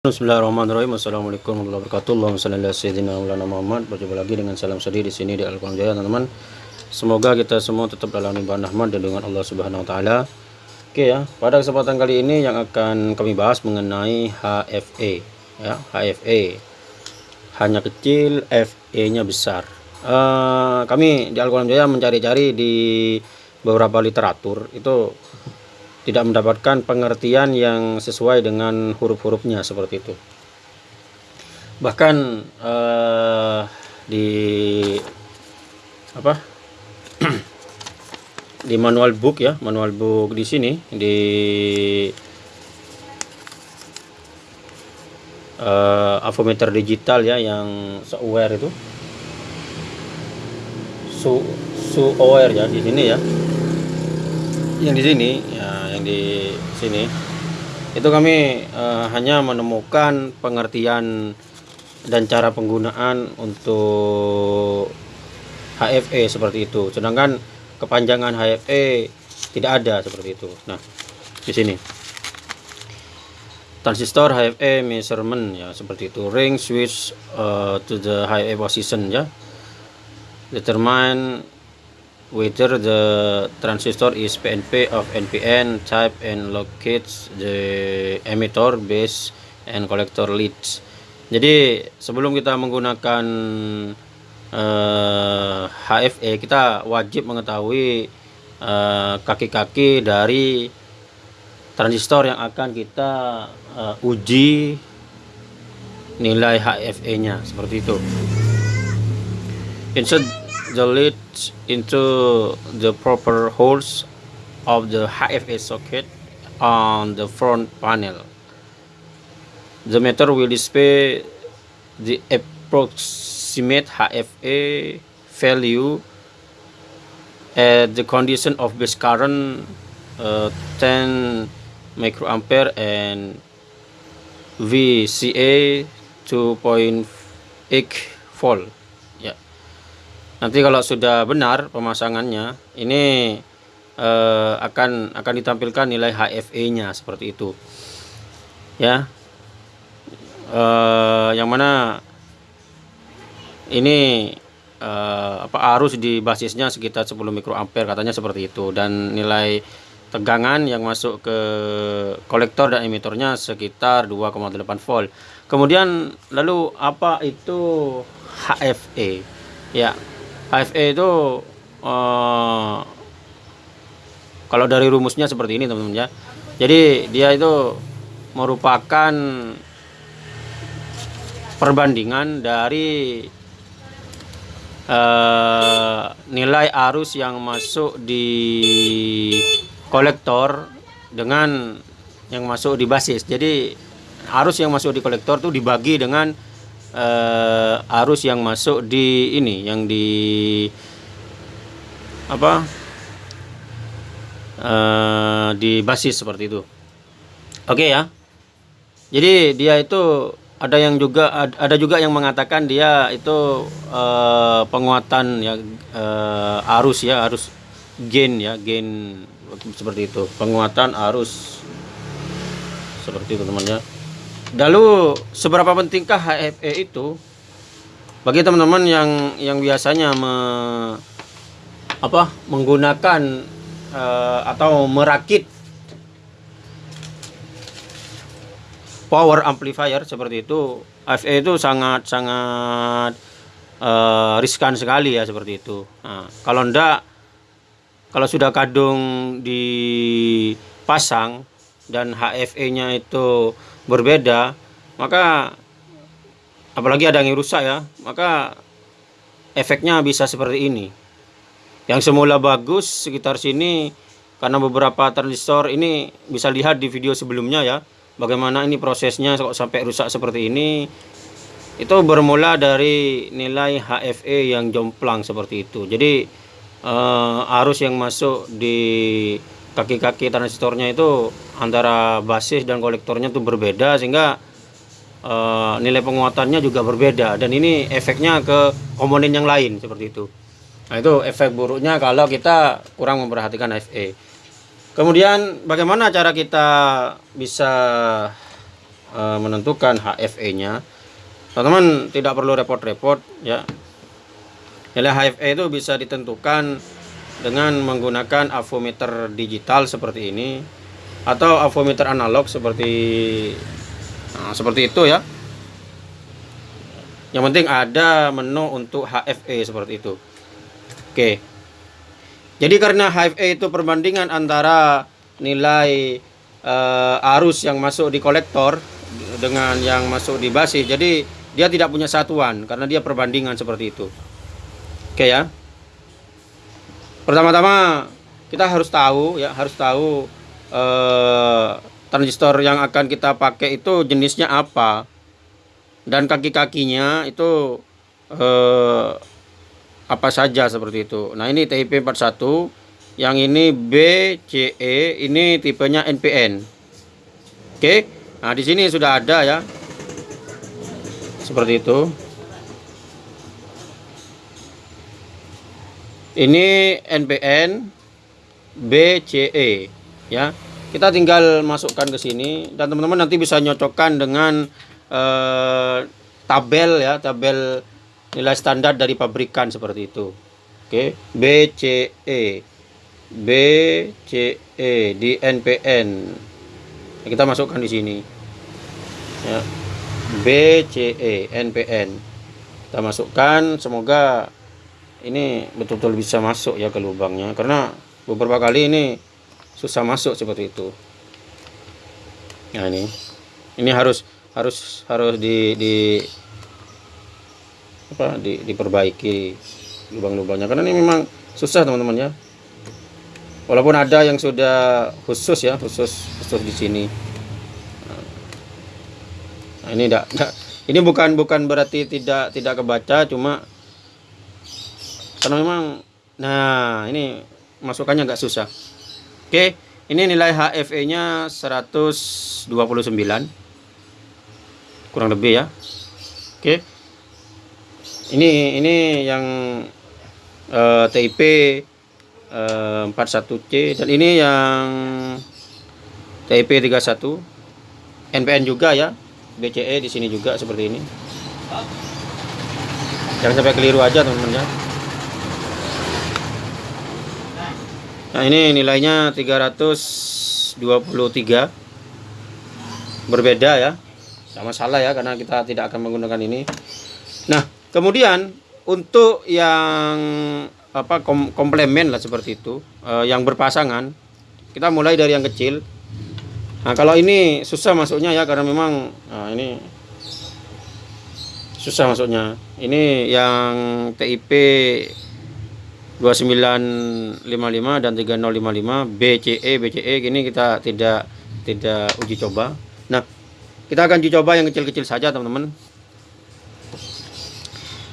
Bismillahirrahmanirrahim. Assalamualaikum warahmatullahi wabarakatuh. Allahumma shalli ala sayyidina Maulana Muhammad. Berjumpa lagi dengan salam sedih di sini di Al-Quran Jaya, teman-teman. Semoga kita semua tetap dalam limpahan rahmat dan dengan Allah Subhanahu wa taala. Oke ya, pada kesempatan kali ini yang akan kami bahas mengenai HFE ya, HFE. Hanya kecil, FE-nya besar. Uh, kami di Al-Quran Jaya mencari-cari di beberapa literatur itu tidak mendapatkan pengertian yang sesuai dengan huruf-hurufnya seperti itu. Bahkan uh, di apa? Di manual book ya manual book di sini di uh, avometer digital ya yang software itu. Su su aware ya di sini ya. Yang di sini ya yang di sini. Itu kami uh, hanya menemukan pengertian dan cara penggunaan untuk HFE seperti itu. Sedangkan kepanjangan HFE tidak ada seperti itu. Nah di sini. Transistor HFE measurement ya seperti itu. Ring switch uh, to the HFE position ya. Determine whether the transistor is PNP of NPN type and locates the emitter base and collector leads. Jadi sebelum kita menggunakan uh, eh, HFE kita wajib mengetahui eh, kaki-kaki uh, dari transistor yang akan kita uh, uji nilai HFE nya seperti itu. Insert the lead into the proper holes of the HFA socket on the front panel. The meter will display the approximate HFA value at the condition of base current uh, 10 microampere and VCA 2.8 volt nanti kalau sudah benar pemasangannya ini eh, akan akan ditampilkan nilai HFE nya seperti itu. Ya. Eh, yang mana ini eh, apa arus di basisnya sekitar 10 mikroampere katanya seperti itu. Dan nilai tegangan yang masuk ke kolektor dan emitornya sekitar 2,8 volt. Kemudian lalu apa itu HFE ya HFE itu uh, kalau dari rumusnya seperti ini teman-teman ya. Jadi dia itu merupakan perbandingan dari uh, nilai arus yang masuk di kolektor dengan yang masuk di basis. Jadi arus yang masuk di kolektor itu dibagi dengan uh, arus yang masuk di ini yang di apa? Uh, di basis seperti itu. Oke okay, ya. Jadi dia itu ada yang juga ada juga yang mengatakan dia itu uh, penguatan ya uh, arus ya arus gain ya gain seperti itu. Penguatan arus seperti itu teman-teman ya Lalu seberapa pentingkah HFE itu bagi teman-teman yang yang biasanya me, apa menggunakan uh, atau merakit power amplifier seperti itu HFE itu sangat sangat uh, riskan sekali ya seperti itu. Nah, kalau ndak kalau sudah kadung dipasang dan HFE-nya itu berbeda, maka apalagi ada yang rusak ya, maka efeknya bisa seperti ini. Yang semula bagus sekitar sini karena beberapa transistor ini bisa lihat di video sebelumnya ya, bagaimana ini prosesnya kok sampai rusak seperti ini. Itu bermula dari nilai HFE yang jomplang seperti itu. Jadi uh, arus yang masuk di kaki-kaki transistornya itu antara basis dan kolektornya itu berbeda sehingga e, nilai penguatannya juga berbeda dan ini efeknya ke komponen yang lain seperti itu. Nah itu efek buruknya kalau kita kurang memperhatikan FE. Kemudian bagaimana cara kita bisa uh, menentukan HFE-nya, teman-teman tidak perlu repot-repot ya. Nilai HFE itu bisa ditentukan dengan menggunakan avometer digital seperti ini atau avometer analog seperti nah, seperti itu ya. Yang penting ada menu untuk HFE seperti itu. Oke. Jadi karena HFE itu perbandingan antara nilai uh, arus yang masuk di kolektor dengan yang masuk di basis. Jadi dia tidak punya satuan karena dia perbandingan seperti itu. Oke ya. Pertama-tama kita harus tahu ya, harus tahu uh, transistor yang akan kita pakai itu jenisnya apa. Dan kaki-kakinya itu uh, apa saja seperti itu. Nah, ini TIP 41, yang ini BCE, ini tipenya NPN. Oke. Nah, di sini sudah ada ya. Seperti itu. Ini NPN BCE ya. Kita tinggal masukkan ke sini dan teman-teman nanti bisa nyocokkan dengan eh, tabel ya, tabel nilai standar dari pabrikan seperti itu. Oke, BCE. BCE di NPN. Kita masukkan di sini. Ya. BCE NPN. Kita masukkan semoga ini betul-betul bisa masuk ya ke lubangnya. Karena beberapa kali ini susah masuk seperti itu. Nah ini. Ini harus harus harus di di apa di, diperbaiki lubang-lubangnya. Karena ini memang susah teman-teman ya. Walaupun ada yang sudah khusus ya khusus khusus di sini. Nah, ini tidak ini bukan bukan berarti tidak tidak kebaca cuma karena memang nah ini masukannya agak susah. Oke ini nilai HFE nya 129 kurang lebih ya. Oke. Ini ini yang uh, TIP uh, 41C dan ini yang TIP 31 NPN juga ya. BCE di sini juga seperti ini. Jangan sampai keliru aja teman-teman ya nah ini nilainya 323 berbeda ya sama salah ya karena kita tidak akan menggunakan ini nah Kemudian untuk yang apa kom komplemen lah seperti itu, uh, yang berpasangan, kita mulai dari yang kecil. Nah kalau ini susah masuknya ya karena memang nah ini susah masuknya. Ini yang TIP 2955 dan 3055 BCE BCE ini kita tidak tidak uji coba. Nah, kita akan uji coba yang kecil-kecil saja teman-teman.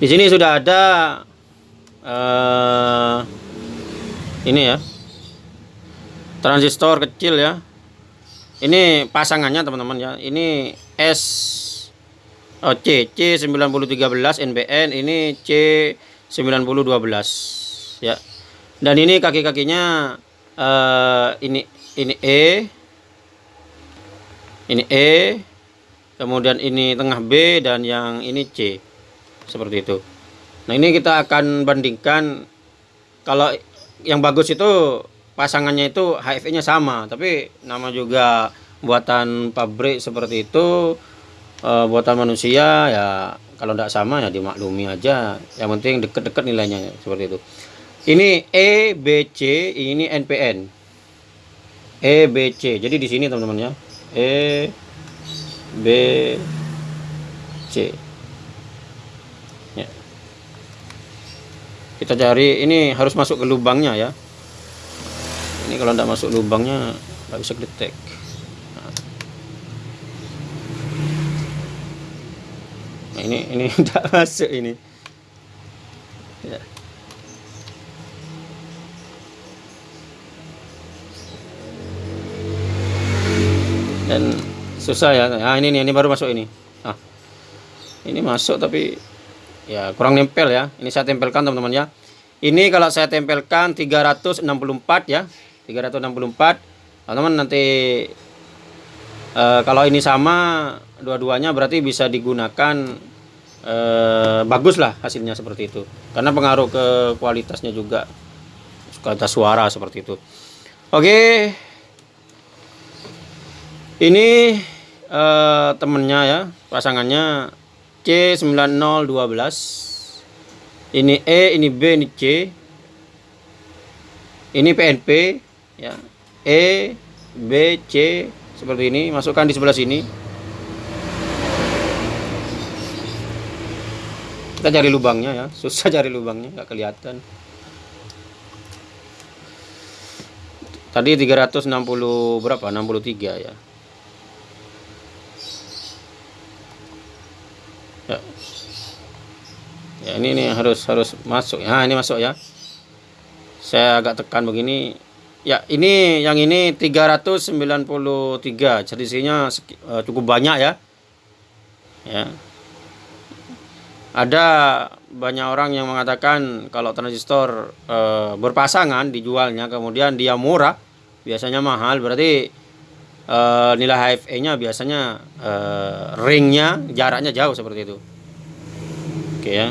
Di sini sudah ada uh, ini ya. Transistor kecil ya. Ini pasangannya teman-teman ya. Ini S oh, C C9013 NBN ini C9012 ya. Dan ini kaki-kakinya uh, ini ini E. Ini E. Kemudian ini tengah B dan yang ini C. Seperti itu. Nah ini kita akan bandingkan. Kalau yang bagus itu pasangannya itu HFE nya sama tapi nama juga buatan pabrik seperti itu e, buatan manusia ya kalau tidak sama ya dimaklumi aja. Yang penting deket-deket nilainya seperti itu ini EBC ini NPN EBC jadi di sini teman-teman ya. EBC kita cari ini harus masuk ke lubangnya ya. Ini kalau tidak masuk lubangnya nggak bisa detek nah, ini ini tidak masuk ini dan susah ya. Nah ini ini baru masuk ini. Ah. Ini masuk tapi ya kurang nempel ya. Ini saya tempelkan teman-teman ya. Ini kalau saya tempelkan 364 ya. 364 teman-teman nanti e, kalau ini sama dua-duanya berarti bisa digunakan e, bagus lah hasilnya seperti itu. Karena pengaruh ke kualitasnya juga kualitas suara seperti itu. Oke ini e, temennya ya pasangannya C9012 ini E ini B ini C. Ini PNP ya. E B C seperti ini masukkan di sebelah sini. Kita cari lubangnya ya susah cari lubangnya nggak kelihatan. Tadi 360 berapa? 63 ya ya ini nih harus harus masuk. Ya ini masuk ya. Saya agak tekan begini. Ya ini yang ini 393 selisihnya uh, cukup banyak ya. Ya. Ada banyak orang yang mengatakan kalau transistor uh, berpasangan dijualnya kemudian dia murah biasanya mahal. Berarti uh, nilai HFE nya biasanya uh, ringnya jaraknya jauh seperti itu oke ya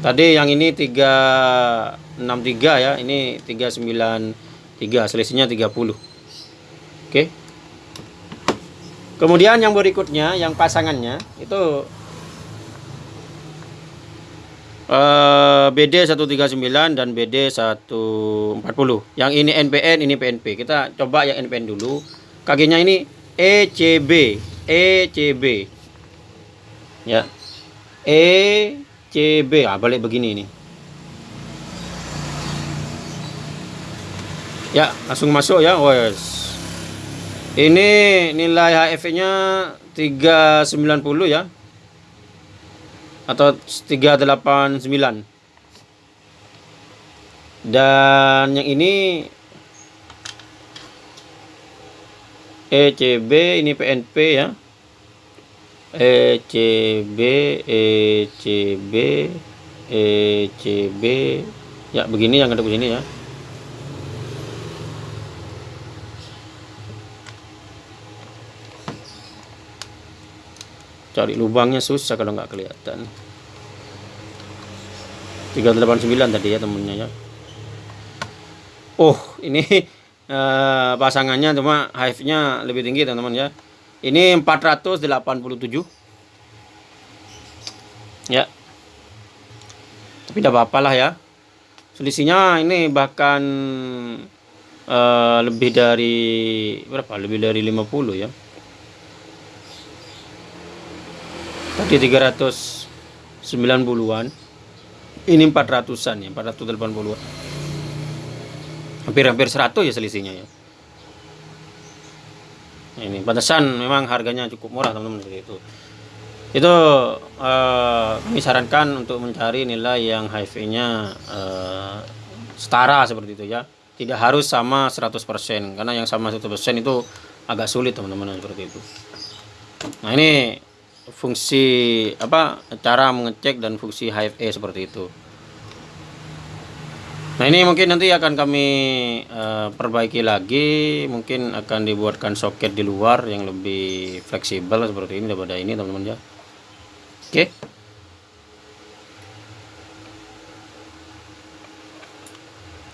Tadi yang ini 363 ya, ini 393, selisihnya 30. Oke. Kemudian yang berikutnya, yang pasangannya itu uh, BD 139 dan BD 140. Yang ini NPN, ini PNP. Kita coba yang NPN dulu. Kakinya ini ECB, ECB. Ya. E CB ah balik begini ini. Ya langsung masuk ya wes. Ini nilai HF nya 390 ya. Atau 389 dan yang ini ECB ini PNP ya. ECB ECB ECB ya begini yang ada begini ya. Cari lubangnya susah kalau nggak kelihatan. 389 tadi ya temennya ya. Oh ini uh, pasangannya cuma hive nya lebih tinggi teman-teman ya. Ini 487 ya. Tapi tidak apa-apa lah ya. Selisihnya ini bahkan uh, lebih dari berapa? Lebih dari 50 ya. Tadi 390-an ini 400-an ya 480-an hampir-hampir 100 ya selisihnya ya. Ini pantesan memang harganya cukup murah teman-teman seperti itu. Itu uh, kami sarankan untuk mencari nilai yang HIV nya uh, setara seperti itu ya. Tidak harus sama 100% karena yang sama 100% itu agak sulit teman-teman seperti itu. Nah ini fungsi apa cara mengecek dan fungsi HFE seperti itu Nah ini mungkin nanti akan kami uh, perbaiki lagi. Mungkin akan dibuatkan soket di luar yang lebih fleksibel seperti ini daripada ini teman-teman ya. Oke.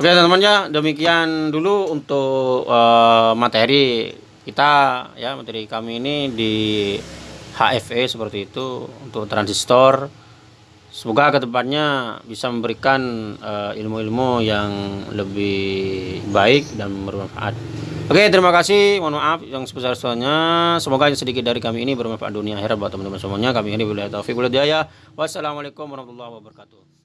Oke teman-teman ya. Demikian dulu untuk uh, materi kita ya. Materi kami ini di HFE seperti itu untuk transistor semoga ke depannya bisa memberikan eh, ilmu-ilmu uh, yang lebih baik dan bermanfaat. Oke terima kasih. Mohon maaf yang sebesar-besarnya. Semoga yang sedikit dari kami ini bermanfaat dunia akhirat buat teman-teman semuanya. Kami ini bila taufik wassalamualaikum warahmatullahi wabarakatuh